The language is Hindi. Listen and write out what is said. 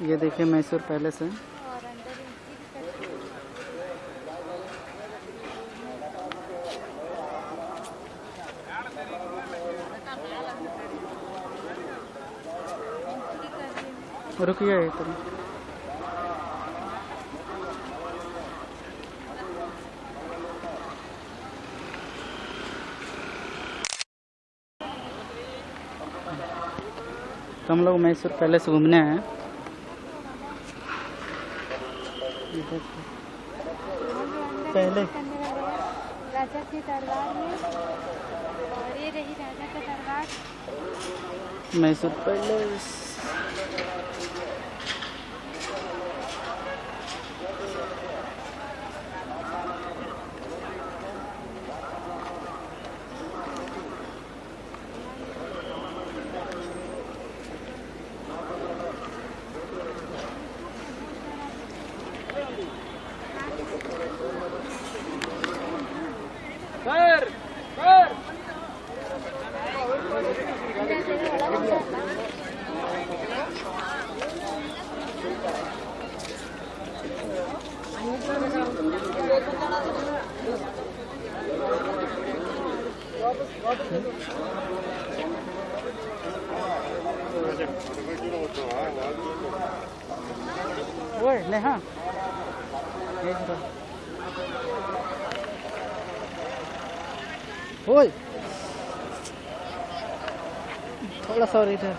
ये देखिए मैसूर पैलेस है। रुकिए मिनट। तो हम लोग मैसूर पैलेस घूमने हैं ये देखिए। हम जो अंदर पहले। राजा के दरबार में और ये रही राजा का दरबार। मैसूर पैलेस ओए नेहा ये जरा। थोड़ा सा और इधर